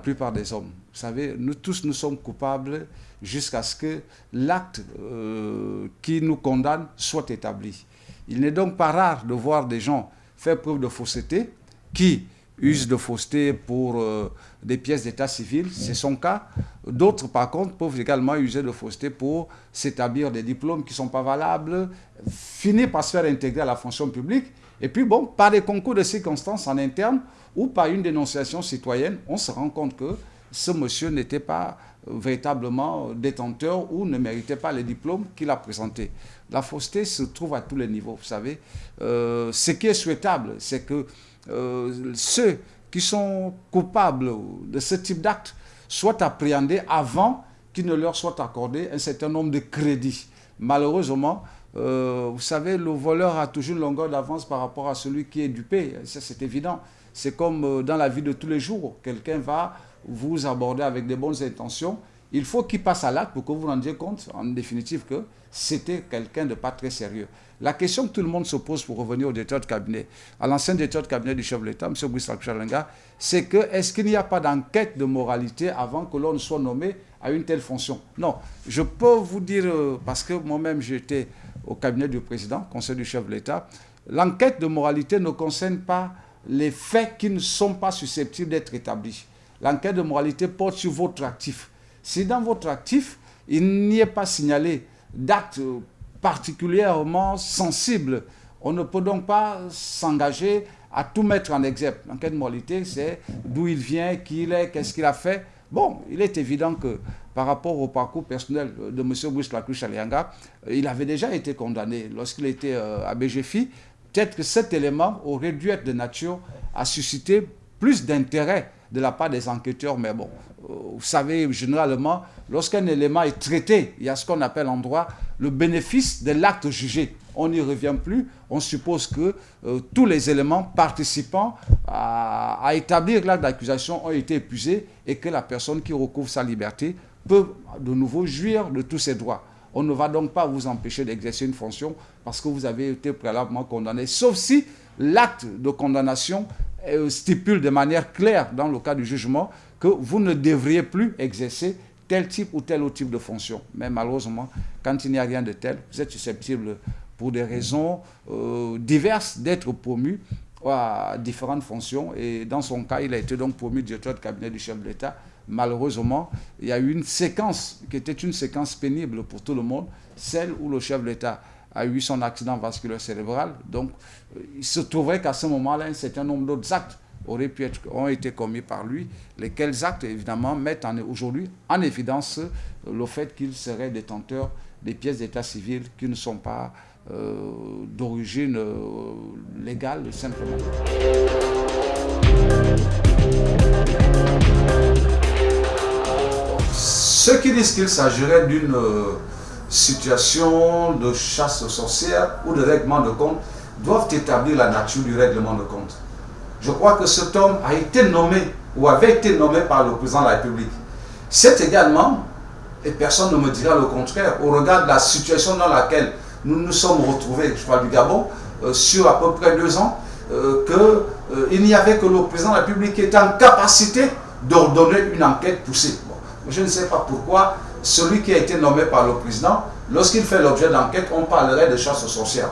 plupart des hommes. Vous savez, nous tous, nous sommes coupables jusqu'à ce que l'acte euh, qui nous condamne soit établi. Il n'est donc pas rare de voir des gens faire preuve de fausseté qui usent de fausseté pour euh, des pièces d'état civil, c'est son cas. D'autres, par contre, peuvent également user de fausseté pour s'établir des diplômes qui ne sont pas valables, finir par se faire intégrer à la fonction publique. Et puis, bon, par des concours de circonstances en interne ou par une dénonciation citoyenne, on se rend compte que ce monsieur n'était pas véritablement détenteur ou ne méritait pas les diplômes qu'il a présentés. La fausseté se trouve à tous les niveaux, vous savez. Euh, ce qui est souhaitable, c'est que euh, ceux qui sont coupables de ce type d'acte soient appréhendés avant qu'il ne leur soit accordé un certain nombre de crédits. Malheureusement, euh, vous savez, le voleur a toujours une longueur d'avance par rapport à celui qui est dupé. Ça, c'est évident. C'est comme dans la vie de tous les jours. Quelqu'un va vous aborder avec des bonnes intentions, il faut qu'il passe à l'acte pour que vous vous rendiez compte, en définitive, que c'était quelqu'un de pas très sérieux. La question que tout le monde se pose pour revenir au directeur de cabinet, à l'ancien directeur de cabinet du chef de l'État, M. Brice c'est que est-ce qu'il n'y a pas d'enquête de moralité avant que l'on soit nommé à une telle fonction? Non, je peux vous dire, euh, parce que moi-même j'étais au cabinet du président, conseil du chef de l'État, l'enquête de moralité ne concerne pas les faits qui ne sont pas susceptibles d'être établis l'enquête de moralité porte sur votre actif. Si dans votre actif, il n'y est pas signalé d'actes particulièrement sensibles, on ne peut donc pas s'engager à tout mettre en exergue. L'enquête de moralité, c'est d'où il vient, qui il est, qu'est-ce qu'il a fait. Bon, il est évident que par rapport au parcours personnel de M. Brice Lacruche Alianga, il avait déjà été condamné lorsqu'il était euh, à BGFI. Peut-être que cet élément aurait dû être de nature à susciter plus d'intérêt de la part des enquêteurs. Mais bon, euh, vous savez, généralement, lorsqu'un élément est traité, il y a ce qu'on appelle en droit le bénéfice de l'acte jugé. On n'y revient plus. On suppose que euh, tous les éléments participant à, à établir l'acte d'accusation ont été épuisés et que la personne qui recouvre sa liberté peut de nouveau jouir de tous ses droits. On ne va donc pas vous empêcher d'exercer une fonction parce que vous avez été préalablement condamné, sauf si l'acte de condamnation euh, stipule de manière claire dans le cas du jugement que vous ne devriez plus exercer tel type ou tel autre type de fonction. Mais malheureusement, quand il n'y a rien de tel, vous êtes susceptible, pour des raisons euh, diverses, d'être promu à différentes fonctions. Et dans son cas, il a été donc promu directeur de cabinet du chef de l'État. Malheureusement, il y a eu une séquence qui était une séquence pénible pour tout le monde, celle où le chef de l'État a eu son accident vasculaire cérébral. Donc, euh, il se trouverait qu'à ce moment-là, un certain nombre d'autres actes auraient pu être, ont été commis par lui, lesquels actes, évidemment, mettent aujourd'hui en évidence euh, le fait qu'il serait détenteur des pièces d'état civil qui ne sont pas euh, d'origine légale, simplement. Ceux qui disent qu'il s'agirait d'une situation de chasse aux sorcières ou de règlement de compte doivent établir la nature du règlement de compte. Je crois que cet homme a été nommé ou avait été nommé par le président de la République. C'est également, et personne ne me dira le contraire, au regard de la situation dans laquelle nous nous sommes retrouvés, je parle du Gabon, euh, sur à peu près deux ans, euh, qu'il euh, n'y avait que le président de la République qui était en capacité d'ordonner une enquête poussée. Je ne sais pas pourquoi celui qui a été nommé par le président, lorsqu'il fait l'objet d'enquête, on parlerait de chasse aux sorcières.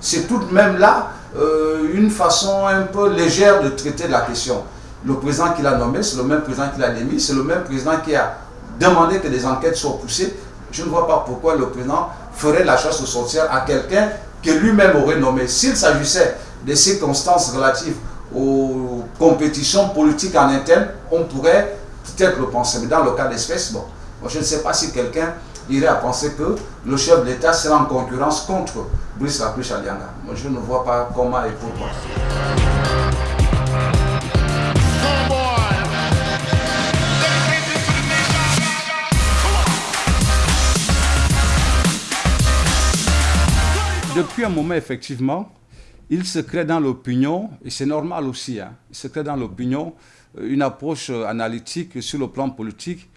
C'est tout de même là euh, une façon un peu légère de traiter la question. Le président qui l'a nommé, c'est le même président qui l'a démis, c'est le même président qui a demandé que des enquêtes soient poussées. Je ne vois pas pourquoi le président ferait la chasse aux sorcières à quelqu'un que lui-même aurait nommé. S'il s'agissait des circonstances relatives aux compétitions politiques en interne, on pourrait peut-être le penser. Mais dans le cas d'espèce, bon, je ne sais pas si quelqu'un irait à penser que le chef de l'État sera en concurrence contre Brice Lapuche Alianga. Moi, je ne vois pas comment et pourquoi. Depuis un moment, effectivement, il se crée dans l'opinion, et c'est normal aussi, hein, il se crée dans l'opinion une approche euh, analytique sur le plan politique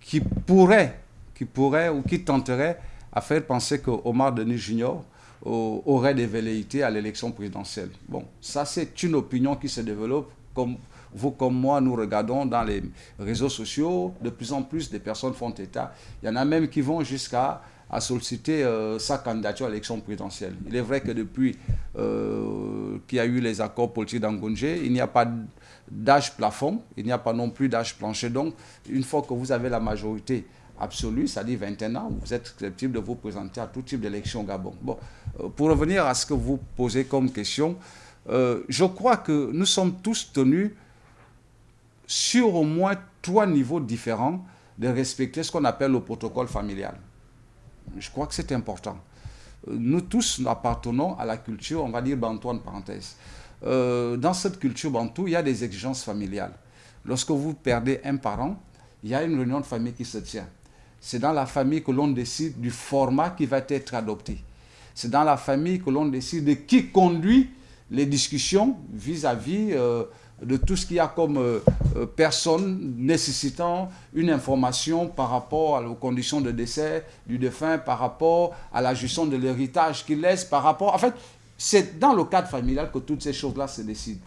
qui pourrait, qui pourrait ou qui tenterait à faire penser que Omar Denis Junior aurait des velléités à l'élection présidentielle. Bon, ça c'est une opinion qui se développe comme vous comme moi, nous regardons dans les réseaux sociaux, de plus en plus de personnes font état. Il y en a même qui vont jusqu'à solliciter euh, sa candidature à l'élection présidentielle. Il est vrai que depuis euh, qu'il y a eu les accords politiques d'Angongé, il n'y a pas d'âge plafond, il n'y a pas non plus d'âge plancher. Donc, une fois que vous avez la majorité absolue, c'est-à-dire 21 ans, vous êtes susceptible de vous présenter à tout type d'élection au Gabon. Bon, euh, pour revenir à ce que vous posez comme question, je crois que nous sommes tous tenus sur au moins trois niveaux différents de respecter ce qu'on appelle le protocole familial. Je crois que c'est important. Nous tous appartenons à la culture, on va dire bantou en parenthèse. Euh, dans cette culture bantou, il y a des exigences familiales. Lorsque vous perdez un parent, il y a une réunion de famille qui se tient. C'est dans la famille que l'on décide du format qui va être adopté. C'est dans la famille que l'on décide de qui conduit les discussions vis-à-vis euh, de tout ce qu'il y a comme euh, euh, personne nécessitant une information par rapport aux conditions de décès du défunt, par rapport à la gestion de l'héritage qu'il laisse, par rapport... En fait, c'est dans le cadre familial que toutes ces choses-là se décident.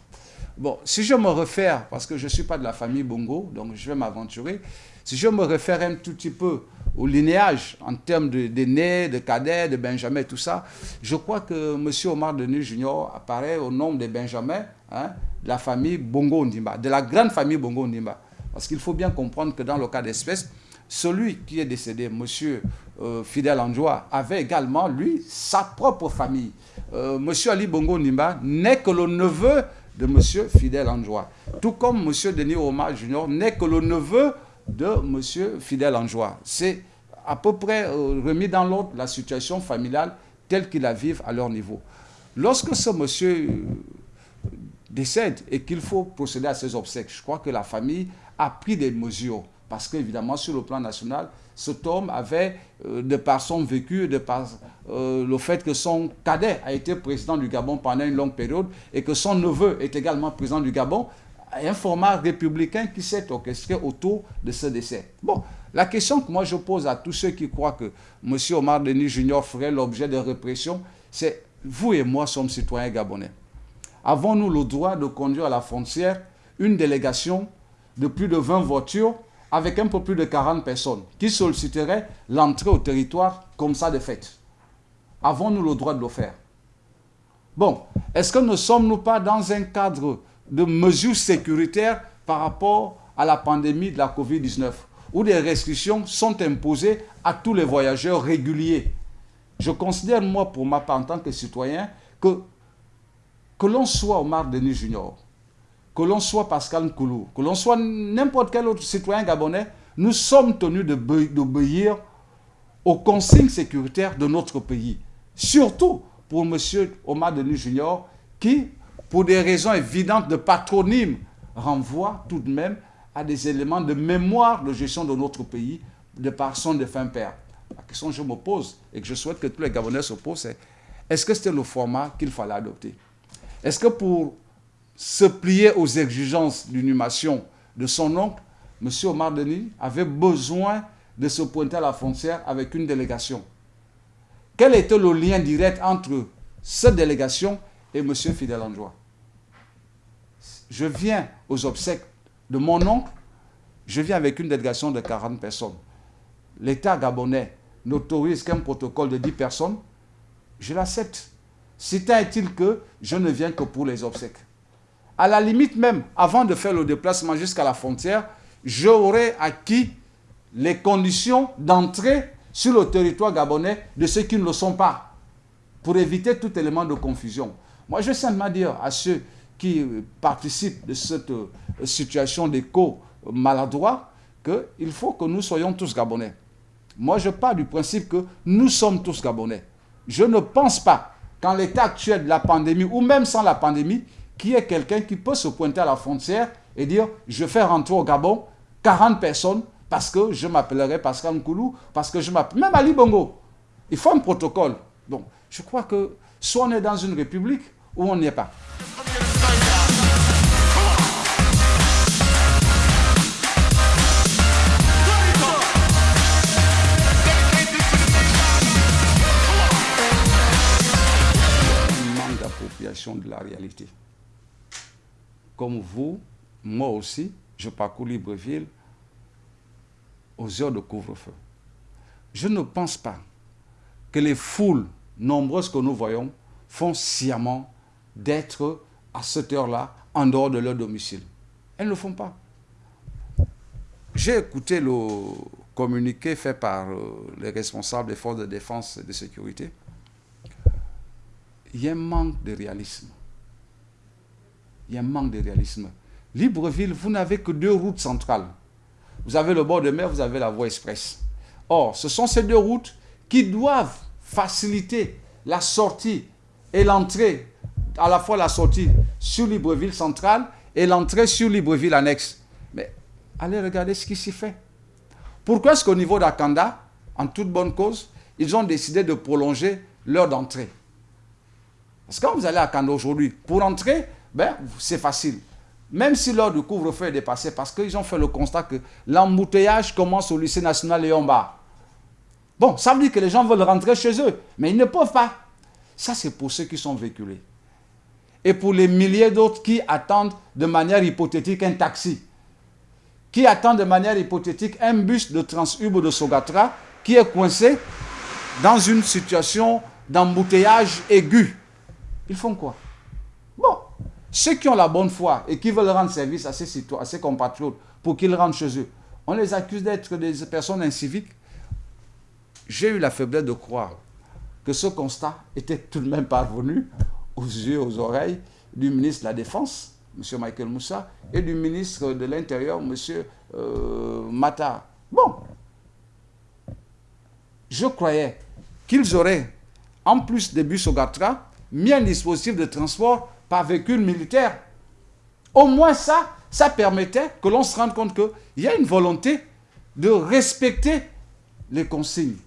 Bon, si je me réfère, parce que je ne suis pas de la famille Bongo, donc je vais m'aventurer, si je me réfère un tout petit peu au linéage en termes d'aînés, de, de cadets, de Benjamin, tout ça, je crois que M. Omar Denis Junior apparaît au nom de Benjamin, hein, de la famille Bongo Ndimba, de la grande famille Bongo Ndimba. Parce qu'il faut bien comprendre que dans le cas d'espèce, celui qui est décédé, M. Euh, Fidel Anjoua, avait également, lui, sa propre famille. Euh, M. Ali Bongo Ndimba n'est que le neveu de M. Fidel Anjoua. Tout comme M. Denis Omar Junior n'est que le neveu de M. Fidel Anjoua. C'est à peu près euh, remis dans l'ordre la situation familiale telle qu'ils la vivent à leur niveau. Lorsque ce monsieur décède et qu'il faut procéder à ses obsèques. Je crois que la famille a pris des mesures parce qu'évidemment, sur le plan national, cet homme avait, euh, de par son vécu, de par euh, le fait que son cadet a été président du Gabon pendant une longue période et que son neveu est également président du Gabon, un format républicain qui s'est orchestré autour de ce décès. Bon, la question que moi je pose à tous ceux qui croient que M. Omar Denis Junior ferait l'objet de répression, c'est vous et moi sommes citoyens gabonais avons-nous le droit de conduire à la frontière une délégation de plus de 20 voitures avec un peu plus de 40 personnes qui solliciteraient l'entrée au territoire comme ça de fait? Avons-nous le droit de le faire? Bon, est-ce que ne sommes-nous pas dans un cadre de mesures sécuritaires par rapport à la pandémie de la COVID-19 où des restrictions sont imposées à tous les voyageurs réguliers? Je considère, moi, pour ma part, en tant que citoyen, que que l'on soit Omar Denis Junior, que l'on soit Pascal Nkoulou, que l'on soit n'importe quel autre citoyen gabonais, nous sommes tenus d'obéir aux consignes sécuritaires de notre pays. Surtout pour M. Omar Denis Junior, qui, pour des raisons évidentes de patronyme, renvoie tout de même à des éléments de mémoire de gestion de notre pays de par son défunt père. La question que je me pose et que je souhaite que tous les Gabonais se posent, c'est est-ce que c'était le format qu'il fallait adopter? Est-ce que pour se plier aux exigences d'inhumation de son oncle, M. Omar Denis avait besoin de se pointer à la frontière avec une délégation? Quel était le lien direct entre cette délégation et M. Fidel Androit? Je viens aux obsèques de mon oncle, je viens avec une délégation de 40 personnes. L'État gabonais n'autorise qu'un protocole de 10 personnes, je l'accepte. C'est est-il que je ne viens que pour les obsèques? À la limite même, avant de faire le déplacement jusqu'à la frontière, j'aurais acquis les conditions d'entrée sur le territoire gabonais de ceux qui ne le sont pas, pour éviter tout élément de confusion. Moi, je veux simplement dire à ceux qui participent de cette euh, situation d'écho maladroit qu'il faut que nous soyons tous gabonais. Moi, je pars du principe que nous sommes tous gabonais. Je ne pense pas qu'en l'état actuel de la pandémie, ou même sans la pandémie, qui est quelqu'un qui peut se pointer à la frontière et dire « je fais rentrer au Gabon 40 personnes parce que je m'appellerai Pascal Nkoulou, parce que je m'appelle... Même Ali Bongo, il faut un protocole. Donc, je crois que soit on est dans une république ou on n'y est pas. De la réalité. Comme vous, moi aussi, je parcours Libreville aux heures de couvre-feu. Je ne pense pas que les foules nombreuses que nous voyons font sciemment d'être à cette heure-là en dehors de leur domicile. Elles ne le font pas. J'ai écouté le communiqué fait par euh, les responsables des forces de défense et de sécurité. Il y a un manque de réalisme. Il y a un manque de réalisme. Libreville, vous n'avez que deux routes centrales. Vous avez le bord de mer, vous avez la voie express. Or, ce sont ces deux routes qui doivent faciliter la sortie et l'entrée, à la fois la sortie sur Libreville centrale et l'entrée sur Libreville annexe. Mais allez regarder ce qui s'y fait. Pourquoi est-ce qu'au niveau d'Akanda, en toute bonne cause, ils ont décidé de prolonger l'heure d'entrée? Parce que quand vous allez à Akanda aujourd'hui, pour entrer, ben, c'est facile. Même si l'heure du couvre-feu est dépassée, parce qu'ils ont fait le constat que l'embouteillage commence au lycée national Léon-Bas. Bon, ça veut dire que les gens veulent rentrer chez eux, mais ils ne peuvent pas. Ça, c'est pour ceux qui sont véhiculés. Et pour les milliers d'autres qui attendent de manière hypothétique un taxi, qui attendent de manière hypothétique un bus de Transub ou de Sogatra qui est coincé dans une situation d'embouteillage aigu. Ils font quoi? Bon, ceux qui ont la bonne foi et qui veulent rendre service à ces, citoyens, à ces compatriotes pour qu'ils rentrent chez eux, on les accuse d'être des personnes inciviques j'ai eu la faiblesse de croire que ce constat était tout de même parvenu aux yeux, aux oreilles du ministre de la Défense, M. Michael Moussa, et du ministre de l'Intérieur, M. Euh, Mata. Bon, je croyais qu'ils auraient, en plus des bus au Gatra, mis un dispositif de transport par véhicule militaire. Au moins ça, ça permettait que l'on se rende compte qu'il y a une volonté de respecter les consignes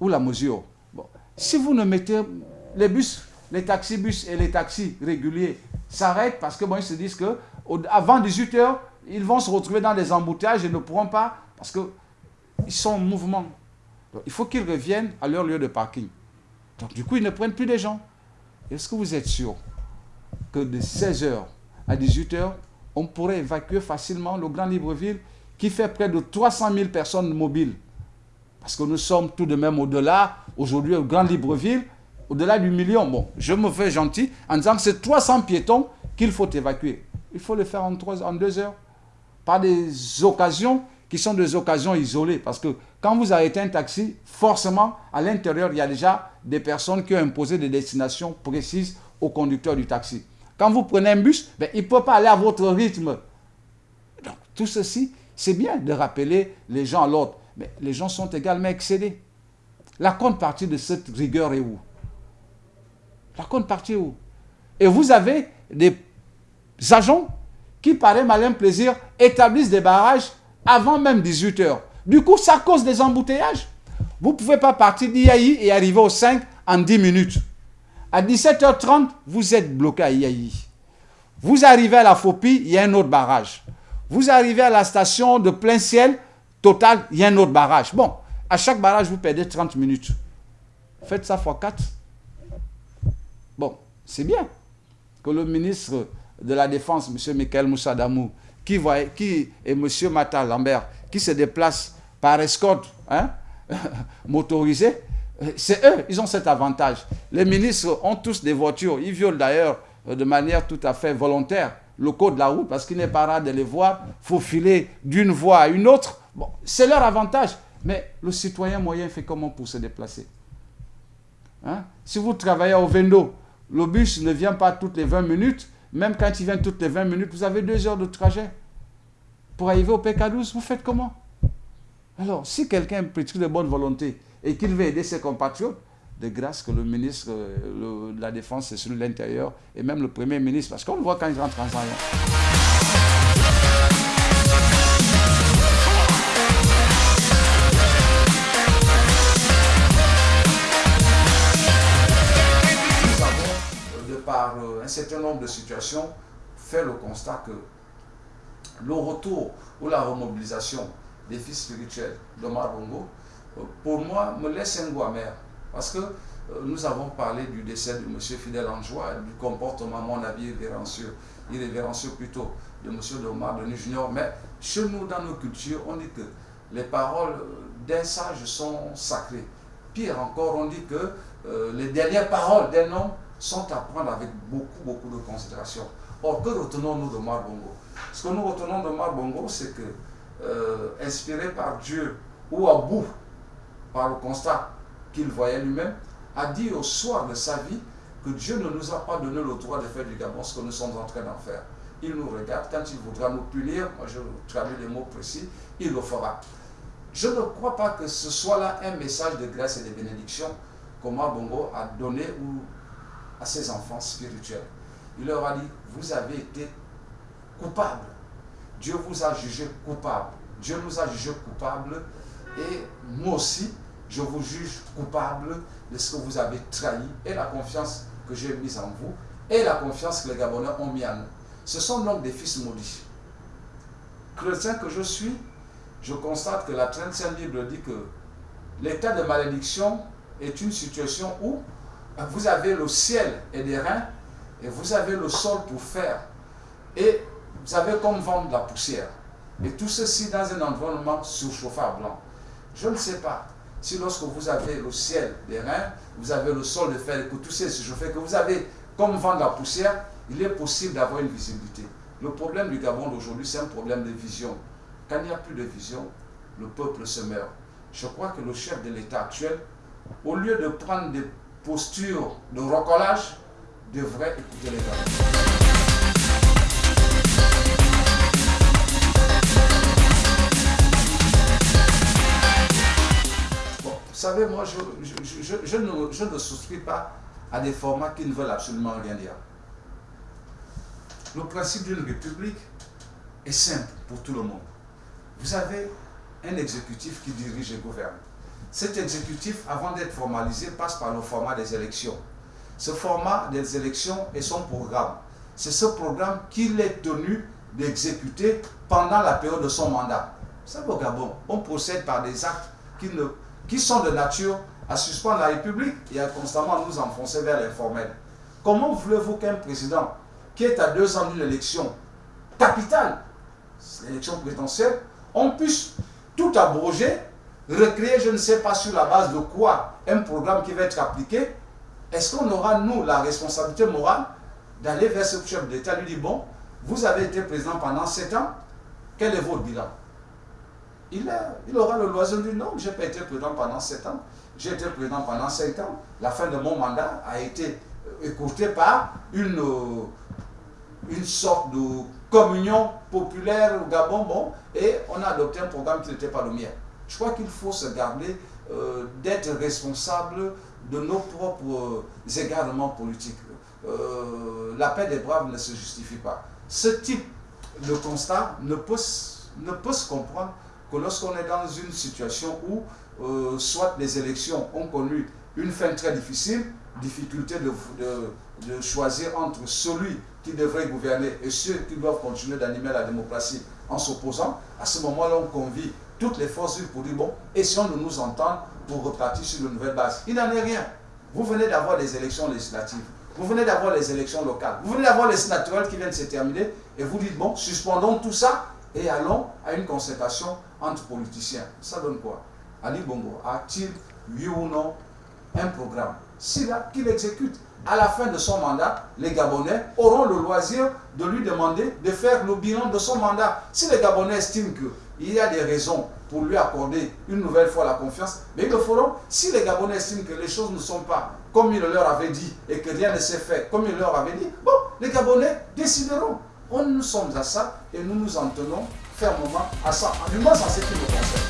ou la mesure. Bon. Si vous ne mettez les bus, les taxis-bus et les taxis réguliers s'arrêtent parce que bon, ils se disent que avant 18 heures, ils vont se retrouver dans des embouteillages et ne pourront pas parce qu'ils sont en mouvement. il faut qu'ils reviennent à leur lieu de parking. Donc du coup, ils ne prennent plus des gens. Est-ce que vous êtes sûr que de 16h à 18h, on pourrait évacuer facilement le Grand Libreville qui fait près de 300 000 personnes mobiles? Parce que nous sommes tout de même au-delà, aujourd'hui, au Grand Libreville, au-delà du million. Bon, je me fais gentil en disant que c'est 300 piétons qu'il faut évacuer. Il faut le faire en, en deux heures. Par des occasions qui sont des occasions isolées. Parce que quand vous arrêtez un taxi, forcément, à l'intérieur, il y a déjà des personnes qui ont imposé des destinations précises au conducteur du taxi. Quand vous prenez un bus, ben, il ne peut pas aller à votre rythme. Donc, tout ceci, c'est bien de rappeler les gens à l'ordre. Mais les gens sont également excédés. La contrepartie de cette rigueur est où? La contrepartie est où? Et vous avez des agents qui, par un malin plaisir, établissent des barrages avant même 18 heures. Du coup, ça cause des embouteillages. Vous ne pouvez pas partir d'Iaï et arriver au 5 en 10 minutes. À 17h30, vous êtes bloqué à Iai. Vous arrivez à la Fopi, il y a un autre barrage. Vous arrivez à la station de plein ciel, Total, il y a un autre barrage. Bon, à chaque barrage, vous perdez 30 minutes. Faites ça fois 4. Bon, c'est bien que le ministre de la Défense, M. Michael Moussadamou, qui, qui et M. Mata Lambert, qui se déplacent par escorte hein, motorisée, c'est eux, ils ont cet avantage. Les ministres ont tous des voitures. Ils violent d'ailleurs euh, de manière tout à fait volontaire le code de la route parce qu'il n'est pas rare de les voir faufiler d'une voie à une autre Bon, c'est leur avantage. Mais le citoyen moyen fait comment pour se déplacer hein? Si vous travaillez au Vendo, le bus ne vient pas toutes les 20 minutes. Même quand il vient toutes les 20 minutes, vous avez deux heures de trajet. Pour arriver au PK12, vous faites comment? Alors, si quelqu'un est de bonne volonté et qu'il veut aider ses compatriotes, de grâce que le ministre euh, de la Défense et celui de l'Intérieur et même le Premier ministre, parce qu'on le voit quand il rentre en euh, un certain nombre de situations, fait le constat que le retour ou la remobilisation des fils spirituels de Marbongo, euh, pour moi, me laisse un goût amer. Parce que euh, nous avons parlé du décès de M. Fidel Anjoua, du comportement, à mon avis, irrévérencieux, irrévérencieux plutôt, de M. Domar Denis Junior, mais chez nous, dans nos cultures, on dit que les paroles d'un sage sont sacrées. Pire encore, on dit que les dernières paroles d'un homme sont à prendre avec beaucoup, beaucoup de considération. Or, que retenons-nous de Marbongo? Ce que nous retenons de Marbongo, c'est que, euh, inspiré par Dieu, ou à bout, par le constat qu'il voyait lui-même, a dit au soir de sa vie que Dieu ne nous a pas donné le droit de faire du Gabon ce que nous sommes en train d'en faire. Il nous regarde, quand il voudra nous punir, moi je traduis les mots précis, il le fera. Je ne crois pas que ce soit là un message de grâce et de bénédiction qu'Omar Bongo a donné à ses enfants spirituels. Il leur a dit, vous avez été coupables. Dieu vous a jugé coupable. Dieu nous a jugés coupables. Et moi aussi, je vous juge coupable de ce que vous avez trahi et la confiance que j'ai mise en vous et la confiance que les Gabonais ont mis en nous. Ce sont donc des fils maudits. Chrétien que je suis, je constate que la 35 Bible dit que l'état de malédiction est une situation où vous avez le ciel et des reins et vous avez le sol pour faire et vous avez comme vendre de la poussière. Et tout ceci dans un environnement surchauffable. Je ne sais pas si lorsque vous avez le ciel des reins, vous avez le sol de fer que tout est surchauffé, que vous avez comme vent de la poussière, il est possible d'avoir une visibilité. Le problème du Gabon d'aujourd'hui, c'est un problème de vision. Quand il n'y a plus de vision, le peuple se meurt. Je crois que le chef de l'État actuel, au lieu de prendre des postures de recollage, devrait écouter les Gabonais. vous savez, moi, je, ne, je, ne, souscris pas à des formats qui ne veulent absolument rien dire. Le principe d'une république est simple pour tout le monde. Vous avez un exécutif qui dirige et gouverne. Cet exécutif, avant d'être formalisé, passe par le format des élections. Ce format des élections est son programme. C'est ce programme qu'il est tenu d'exécuter pendant la période de son mandat. Savez, au Gabon, on procède par des actes qui, qui sont de nature à suspendre la République et à constamment nous enfoncer vers l'informel. Comment voulez-vous qu'un président qui est à deux ans d'une élection capitale, l'élection présidentielle, on puisse tout abroger, recréer, je ne sais pas sur la base de quoi, un programme qui va être appliqué, est-ce qu'on aura, nous, la responsabilité morale d'aller vers ce chef d'État, lui dire, bon, vous avez été président pendant sept ans, quel est votre bilan? Il, aura le loisir de dire, non, je n'ai pas été président pendant sept ans, j'ai été président pendant cinq ans, la fin de mon mandat a été écourtée par une, une sorte de communion populaire au Gabon, bon, et on a adopté un programme qui n'était pas le mien. Je crois qu'il faut se garder euh, d'être responsable de nos propres égarements politiques. Euh, la paix des braves ne se justifie pas. Ce type de constat ne peut, ne peut se comprendre que lorsqu'on est dans une situation où euh, soit les élections ont connu une fin très difficile, difficulté de, de, de choisir entre celui qui devrait gouverner et ceux qui doivent continuer d'animer la démocratie en s'opposant, à ce moment-là, on convie toutes les forces pour dire, bon, essayons de nous entendre pour repartir sur de nouvelles bases. Il n'en est rien. Vous venez d'avoir des élections législatives, vous venez d'avoir les élections locales, vous venez d'avoir les sénatoriales qui viennent de se terminer, et vous dites, bon, suspendons tout ça et allons à une concertation entre politiciens. Ça donne quoi? Ali Bongo a-t-il, oui ou non, un programme? S'il a, qu'il exécute. À la fin de son mandat, les Gabonais auront le loisir de lui demander de faire le bilan de son mandat. Si les Gabonais estiment qu'il y a des raisons pour lui accorder une nouvelle fois la confiance, mais ils le feront. Si les Gabonais estiment que les choses ne sont pas comme il leur avait dit et que rien ne s'est fait comme il leur avait dit, bon, les Gabonais décideront. On, nous sommes à ça et nous nous en tenons fermement à ça, du moins en ce qui nous concerne.